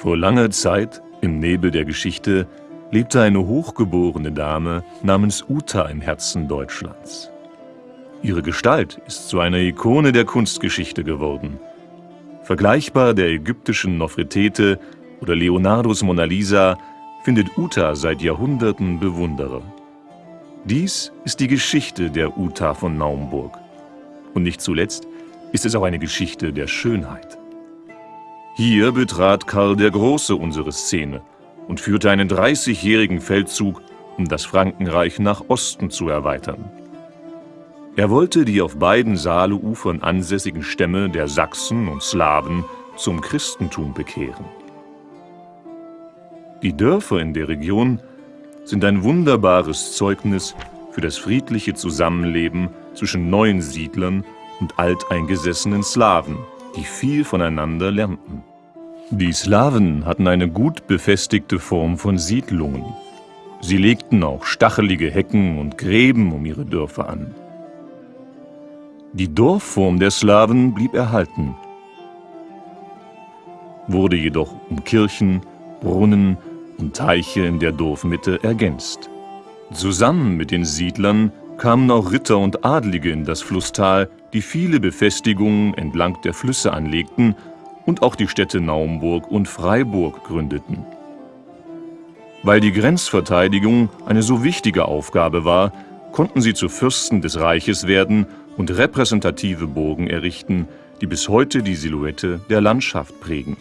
Vor langer Zeit, im Nebel der Geschichte, lebte eine hochgeborene Dame namens Uta im Herzen Deutschlands. Ihre Gestalt ist zu einer Ikone der Kunstgeschichte geworden. Vergleichbar der ägyptischen Nofretete oder Leonardos Mona Lisa findet Uta seit Jahrhunderten Bewunderer. Dies ist die Geschichte der Uta von Naumburg. Und nicht zuletzt ist es auch eine Geschichte der Schönheit. Hier betrat Karl der Große unsere Szene und führte einen 30-jährigen Feldzug, um das Frankenreich nach Osten zu erweitern. Er wollte die auf beiden Saaleufern ansässigen Stämme der Sachsen und Slawen zum Christentum bekehren. Die Dörfer in der Region sind ein wunderbares Zeugnis für das friedliche Zusammenleben zwischen neuen Siedlern und alteingesessenen Slawen, die viel voneinander lernten. Die Slawen hatten eine gut befestigte Form von Siedlungen. Sie legten auch stachelige Hecken und Gräben um ihre Dörfer an. Die Dorfform der Slawen blieb erhalten, wurde jedoch um Kirchen, Brunnen und Teiche in der Dorfmitte ergänzt. Zusammen mit den Siedlern kamen auch Ritter und Adlige in das Flusstal, die viele Befestigungen entlang der Flüsse anlegten und auch die Städte Naumburg und Freiburg gründeten. Weil die Grenzverteidigung eine so wichtige Aufgabe war, konnten sie zu Fürsten des Reiches werden und repräsentative Burgen errichten, die bis heute die Silhouette der Landschaft prägen.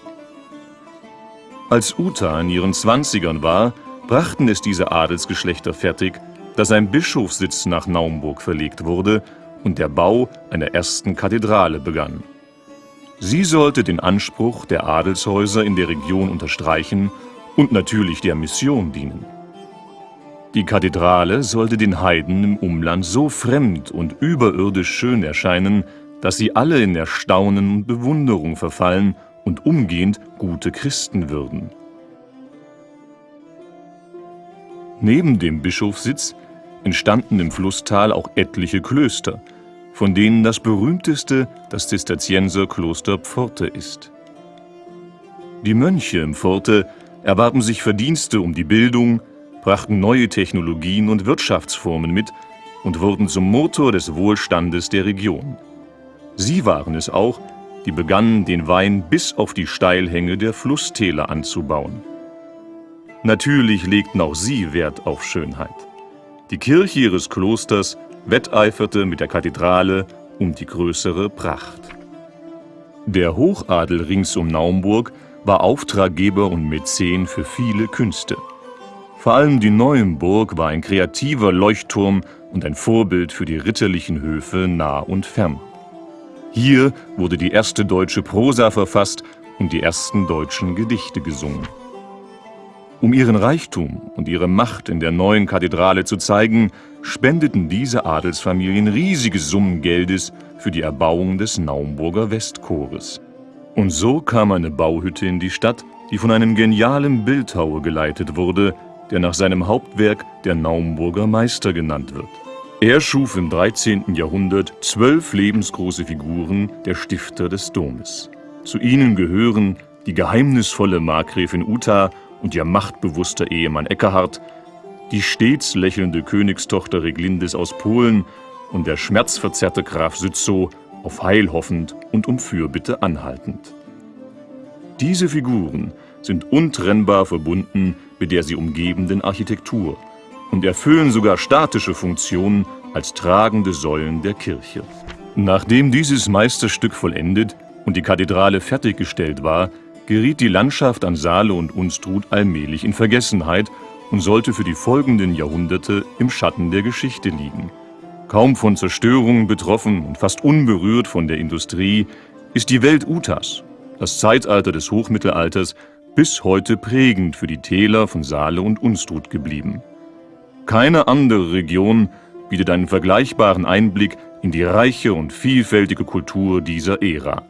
Als Uta in ihren Zwanzigern war, brachten es diese Adelsgeschlechter fertig, dass ein Bischofssitz nach Naumburg verlegt wurde und der Bau einer ersten Kathedrale begann. Sie sollte den Anspruch der Adelshäuser in der Region unterstreichen und natürlich der Mission dienen. Die Kathedrale sollte den Heiden im Umland so fremd und überirdisch schön erscheinen, dass sie alle in Erstaunen und Bewunderung verfallen und umgehend gute Christen würden. Neben dem Bischofssitz entstanden im Flusstal auch etliche Klöster – von denen das berühmteste das Zisterzienserkloster Pforte ist. Die Mönche im Pforte erwarben sich Verdienste um die Bildung, brachten neue Technologien und Wirtschaftsformen mit und wurden zum Motor des Wohlstandes der Region. Sie waren es auch, die begannen, den Wein bis auf die Steilhänge der Flusstäler anzubauen. Natürlich legten auch sie Wert auf Schönheit. Die Kirche ihres Klosters wetteiferte mit der Kathedrale um die größere Pracht. Der Hochadel rings um Naumburg war Auftraggeber und Mäzen für viele Künste. Vor allem die Neuenburg war ein kreativer Leuchtturm und ein Vorbild für die ritterlichen Höfe nah und fern. Hier wurde die erste deutsche Prosa verfasst und die ersten deutschen Gedichte gesungen. Um ihren Reichtum und ihre Macht in der neuen Kathedrale zu zeigen, spendeten diese Adelsfamilien riesige Summen Geldes für die Erbauung des Naumburger Westchores. Und so kam eine Bauhütte in die Stadt, die von einem genialen Bildhauer geleitet wurde, der nach seinem Hauptwerk der Naumburger Meister genannt wird. Er schuf im 13. Jahrhundert zwölf lebensgroße Figuren der Stifter des Domes. Zu ihnen gehören die geheimnisvolle Markgräfin Uta und ihr machtbewusster Ehemann Eckhard, die stets lächelnde Königstochter Reglindis aus Polen und der schmerzverzerrte Graf Sützow auf Heil hoffend und um Fürbitte anhaltend. Diese Figuren sind untrennbar verbunden mit der sie umgebenden Architektur und erfüllen sogar statische Funktionen als tragende Säulen der Kirche. Nachdem dieses Meisterstück vollendet und die Kathedrale fertiggestellt war, geriet die Landschaft an Saale und Unstrut allmählich in Vergessenheit und sollte für die folgenden Jahrhunderte im Schatten der Geschichte liegen. Kaum von Zerstörungen betroffen und fast unberührt von der Industrie, ist die Welt Utas, das Zeitalter des Hochmittelalters, bis heute prägend für die Täler von Saale und Unstrut geblieben. Keine andere Region bietet einen vergleichbaren Einblick in die reiche und vielfältige Kultur dieser Ära.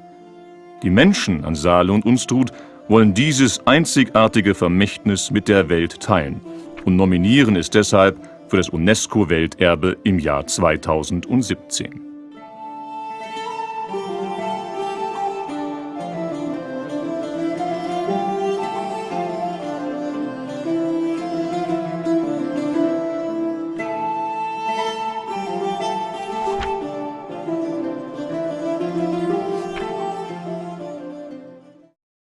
Die Menschen an Saale und Unstrut wollen dieses einzigartige Vermächtnis mit der Welt teilen und nominieren es deshalb für das UNESCO-Welterbe im Jahr 2017.